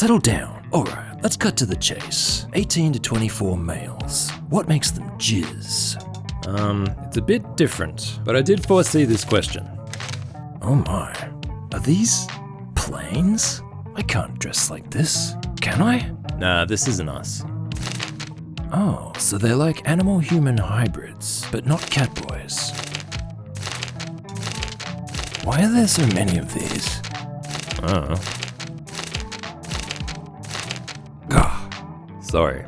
settle down. Alright, let's cut to the chase. 18 to 24 males. What makes them jizz? Um, it's a bit different, but I did foresee this question. Oh my. Are these planes? I can't dress like this. Can I? Nah, this isn't us. Oh, so they're like animal human hybrids, but not catboys. Why are there so many of these? Oh, Gah. sorry.